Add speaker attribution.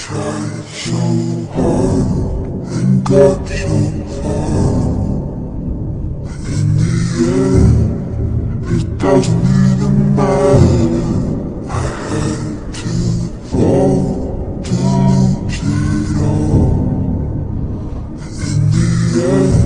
Speaker 1: tried so hard and got so far. But in the end, it doesn't even matter. I had to fall to lose it all. But in the end.